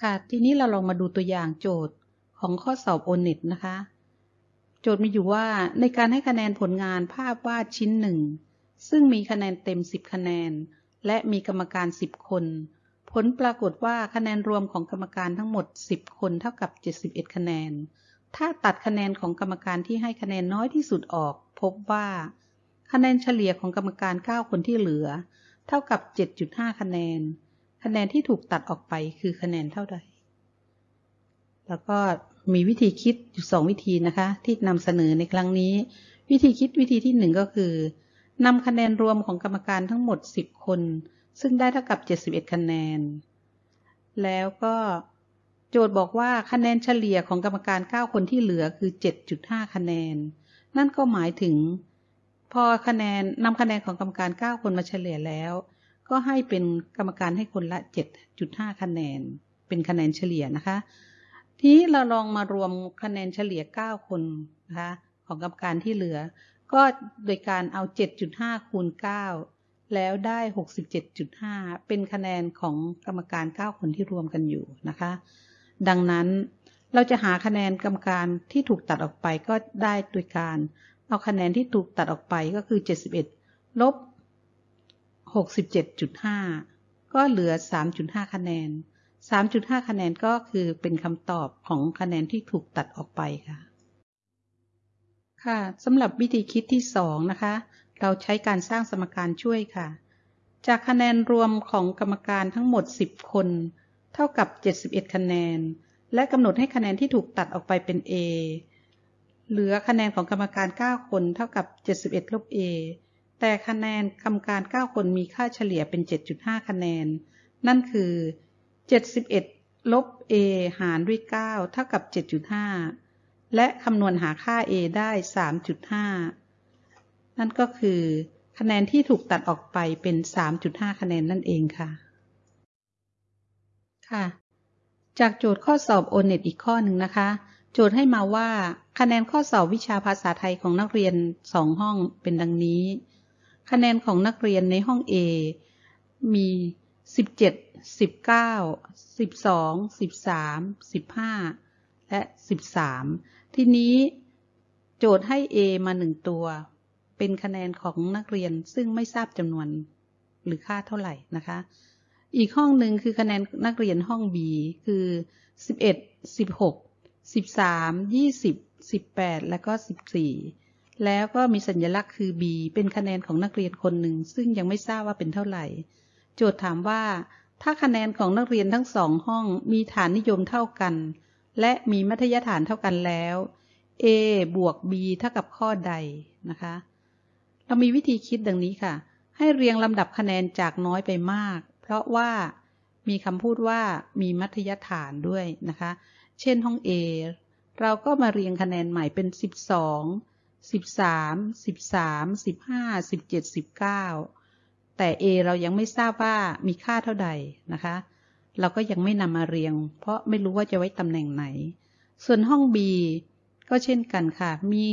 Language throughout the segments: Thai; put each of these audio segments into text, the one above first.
ค่ะ ทีนี้เราลองมาดูตัวอย่างโจทย์ของข้อสอบโอเน็ตนะคะ โจทย์มีอยู่ว่าในการให้คะแนนผลงานภาพวาดชิ้นหนึ่ง ซึ่งมีคะแนนเต็ม 10 คะแนน และมีกรรมการ 10 คน ผลปรากฏว่าคะแนนรวมของกรรมการทั้งหมด 10 คนเท่ากับ 71 คะแนน ถ้าตัดคะแนนของกรรมการที่ให้คะแนนน้อยที่สุดออก พบว่า คะแนนเฉลี่ยของกรรมการ 9 คนที่เหลือ เท่ากับ 7.5 คะแนน คะแนนที่ถูกตัดออกไปคือคะแนนเท่าใด แล้วก็มีวิธีคิดอยู่สองวิธีนะคะ ที่นำเสนอในครั้งนี้ วิธีคิดวิธีที่หนึ่งก็คือนำคะแนนรวมของกรรมการทั้งหมด 10 คน ซึ่งได้เท่ากับ 71 คะแนน แล้วก็โจทย์บอกว่าคะแนนเฉลี่ยของกรรมการ 9 คนที่เหลือคือ 7.5 คะแนน นั่นก็หมายถึง พอคะแนนนำคะแนนของกรรมการ 9 คนมาเฉลี่ยแล้ว ก็ให้เป็นกรรมการให้คนละ 7.5 คะแนน เป็นคะแนนเฉลี่ยนะคะ ทีนี้เราลองมารวมคะแนนเฉลี่ย 9 คนนะคะของกรรมการที่เหลือ ก็โดยการเอา 7.5 คูณ 9 แล้วได้ 67.5 เป็นคะแนนของกรรมการ 9 คนที่รวมกันอยู่นะคะ ดังนั้นเราจะหาคะแนนกรรมการที่ถูกตัดออกไปก็ได้โดยการ เอาคะแนนที่ถูกตัดออกไปก็คือ 71 ลบ 67.5 ก็เหลือ 3.5 คะแนน 3.5 คะแนนก็คือเป็นคำตอบของคะแนนที่ถูกตัดออกไปค่ะ ค่ะสำหรับวิธีคิดที่ 2 นะคะ เราใช้การสร้างสมการช่วยค่ะ จากคะแนนรวมของกรรมการทั้งหมด 10 คน เท่ากับ 71 คะแนน และกำหนดให้คะแนนที่ถูกตัดออกไปเป็น A เหลือคะแนนของกรรมการ 9 คน เท่ากับ 71ลบ A แต่คะแนนกรรมการ 9 คนมีค่าเฉลี่ยเป็น 7.5 คะแนน นั่นคือ 71 ลบ a หารด้วย 9 เท่ากับ 7.5 และคำนวณหาค่า a ได้ 3.5 นั่นก็คือ คะแนนที่ถูกตัดออกไปเป็น 3.5 คะแนนนั่นเองค่ะ ค่ะ จากโจทย์ข้อสอบโอเน็ตอีกข้อหนึ่งนะคะ โจทย์ให้มาว่า คะแนนข้อสอบวิชาภาษาไทยของนักเรียน 2 ห้องเป็นดังนี้ คะแนนของนักเรียนในห้อง A มี 17สิบเก้าสิบสองสิบสามสิบห้าและสิบสามทีนี้โจทย์ให้ A มาหนึ่งตัว เป็นคะแนนของนักเรียนซึ่งไม่ทราบจำนวนหรือค่าเท่าไหร่นะคะ อีกห้องหนึ่งคือคะแนนนักเรียนห้อง B คือ 11 16 13 20 18 และก็ 14 แล้วก็มีสัญลักษณ์คือ B เป็นคะแนนของนักเรียนคนหนึ่ง ซึ่งยังไม่ทราบว่าเป็นเท่าไหร่ โจทย์ถามว่า ถ้าคะแนนของนักเรียนทั้งสองห้องมีฐานนิยมเท่ากัน และมีมัธยฐานเท่ากันแล้ว A บวก B เท่ากับข้อใดนะคะ เรามีวิธีคิดดังนี้ค่ะ ให้เรียงลำดับคะแนนจากน้อยไปมาก เพราะว่ามีคำพูดว่ามีมัธยฐานด้วยนะคะ เช่นห้อง A เราก็มาเรียงคะแนนใหม่เป็น 12 13 13 15 17 19แต่ A เรายังไม่ทราบว่ามีค่าเท่าใดนะคะ เราก็ยังไม่นำมาเรียง เพราะไม่รู้ว่าจะไว้ตำแหน่งไหน ส่วนห้อง B ก็เช่นกันค่ะ มี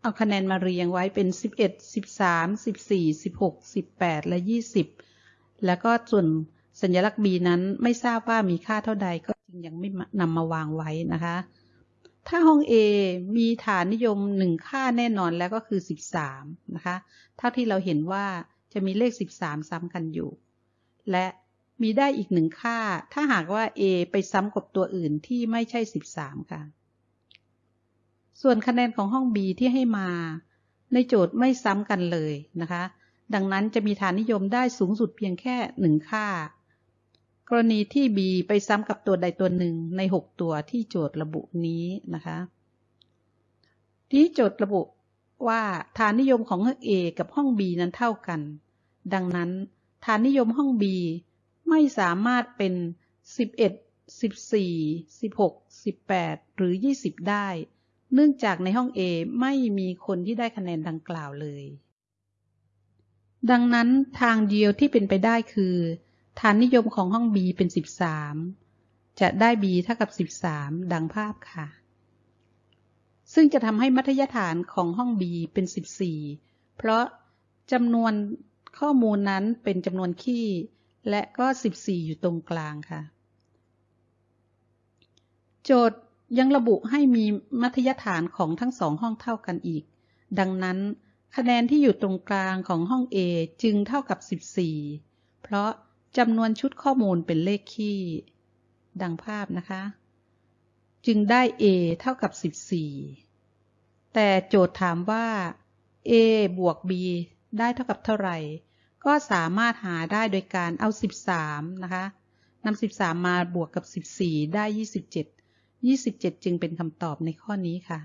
เอาคะแนนมาเรียงไว้เป็น 11 13 14 16 18 และ 20 แล้วก็ส่วนสัญลักษณ์ B นั้นไม่ทราบว่ามีค่าเท่าใดก็จึงยังไม่นำมาวางไว้นะคะ ถ้าห้อง A มีฐานนิยม1ค่าแน่นอนแล้วก็คือ 13 นะคะ เท่าที่เราเห็นว่าจะมีเลข 13 ซ้ำกันอยู่ และมีได้อีกหนึ่งค่า ถ้าหากว่า a ไปซ้ำกับตัวอื่นที่ไม่ใช่ 13 ค่ะ ส่วนคะแนนของห้อง b ที่ให้มา ในโจทย์ไม่ซ้ำกันเลยนะคะ ดังนั้นจะมีฐานนิยมได้สูงสุดเพียงแค่หนึ่งค่า กรณีที่ b ไปซ้ำกับตัวใดตัวหนึ่งใน 6 ตัวที่โจทย์ระบุนี้นะคะ ที่โจทย์ระบุว่าฐานนิยมของห้อง A กับห้อง B นั้นเท่ากัน ดังนั้น ฐานนิยมห้อง B ไม่สามารถเป็น 11 14 16 18 หรือ 20 ได้ เนื่องจากในห้อง A ไม่มีคนที่ได้คะแนนดังกล่าวเลย ดังนั้นทางเดียวที่เป็นไปได้คือ ฐานนิยมของห้อง B เป็น 13 จะได้ B เท่ากับ 13 ดังภาพค่ะ ซึ่งจะทำให้มัธยฐานของห้อง B เป็น 14 เพราะจำนวนข้อมูลนั้นเป็นจำนวนคี่ และก็ 14 อยู่ตรงกลางค่ะ โจทย์ยังระบุให้มีมัธยฐานของทั้งสองห้องเท่ากันอีก ดังนั้น คะแนนที่อยู่ตรงกลางของห้อง A จึงเท่ากับ 14 เพราะ จำนวนชุดข้อมูลเป็นเลขคี่ ดังภาพนะคะ จึงได้ A เท่ากับ 14 แต่โจทย์ถามว่า A บวก B ได้เท่ากับเท่าไหร่ ก็สามารถหาได้โดยการเอา 13 นะคะนำ13 มาบวกกับ 14 ได้ 27 27 จึงเป็นคำตอบในข้อนี้ค่ะ